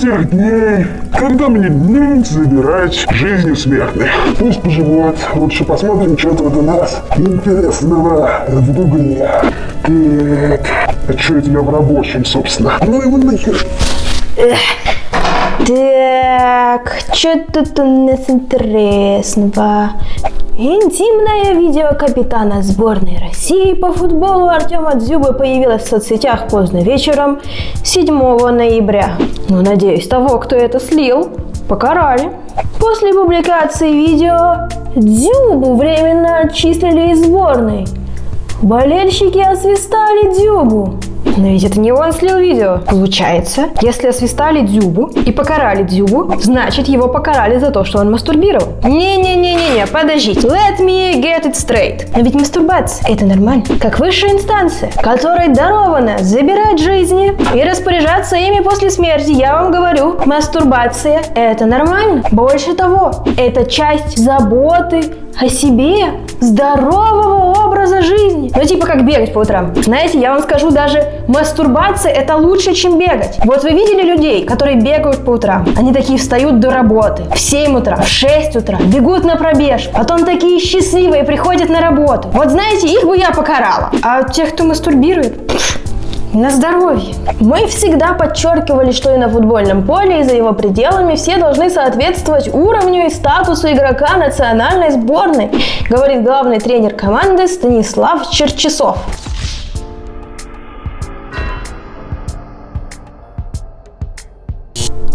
Тех дней, когда мне лень забирать жизни смертных. Пусть поживут. Лучше посмотрим, что тут у нас интересного в гугле. Так, а что я в рабочем, собственно? Ну его нахер. Так, что тут у нас интересного? Интимное видео капитана сборной России по футболу Артема Дзюбы появилось в соцсетях поздно вечером 7 ноября. Ну, надеюсь, того, кто это слил, покарали. После публикации видео Дзюбу временно отчислили из сборной. Болельщики освистали Дзюбу. Но ведь это не он слил видео. Получается, если освистали Дзюбу и покарали Дзюбу, значит его покарали за то, что он мастурбировал. Не-не-не-не-не, подождите. Let me get it straight. А ведь мастурбация – это нормально. Как высшая инстанция, которой даровано забирать жизни и распоряжаться ими после смерти. Я вам говорю, мастурбация – это нормально. Больше того, это часть заботы о себе, здорового жизни. Ну, типа как бегать по утрам. Знаете, я вам скажу, даже мастурбация это лучше, чем бегать. Вот вы видели людей, которые бегают по утрам? Они такие встают до работы в 7 утра, в 6 утра, бегут на пробежку, потом такие счастливые приходят на работу. Вот знаете, их бы я покарала. А тех, кто мастурбирует, пф, на здоровье. Мы всегда подчеркивали, что и на футбольном поле, и за его пределами все должны соответствовать уровню и статусу игрока национальной сборной, говорит главный тренер команды Станислав Черчесов.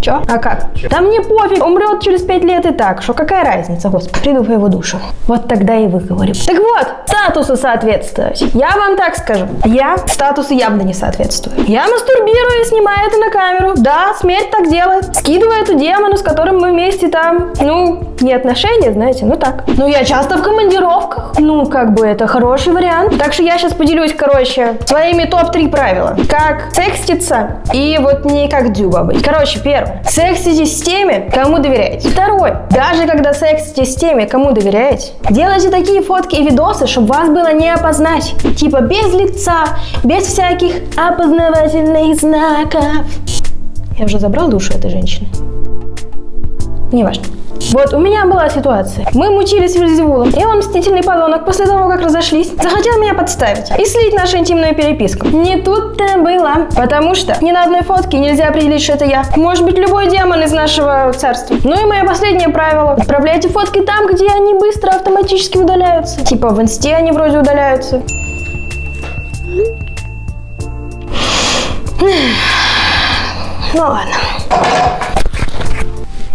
Чё? А как? Да мне пофиг, умрет через пять лет и так. Что какая разница, господи, приду по его душу. Вот тогда и выговорю. Так вот, статусу соответствовать. Я вам так скажу. Я статусу явно не соответствую. Я мастурбирую и снимаю это на камеру. Да, смерть так делает. Скидываю эту демону, с которым мы вместе там, ну, не отношения, знаете, ну так. Ну, я часто в командировках. Ну, как бы это хороший вариант. Так что я сейчас поделюсь, короче, своими топ-3 правила. Как секститься и вот не как дюба быть. Короче, первое. Сексите с теми, кому доверяете. Второе. Даже когда сексите с теми, кому доверяете, делайте такие фотки и видосы, чтобы вас было не опознать. Типа без лица, без всяких опознавательных знаков. Я уже забрал душу этой женщины. Неважно. Вот, у меня была ситуация. Мы мучились с Вильзевулом, и он, мстительный подонок, после того, как разошлись, захотел меня подставить и слить нашу интимную переписку. Не тут-то было, потому что ни на одной фотке нельзя определить, что это я. Может быть, любой демон из нашего царства. Ну и мое последнее правило. Отправляйте фотки там, где они быстро автоматически удаляются. Типа в инсте они вроде удаляются. Ну ладно.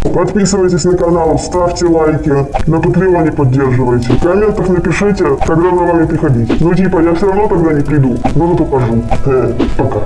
Подписывайтесь на канал, ставьте лайки, на Патреоне поддерживайте. В комментах напишите, когда за вами приходить. Ну типа, я все равно тогда не приду, но зато пожу. Э, пока.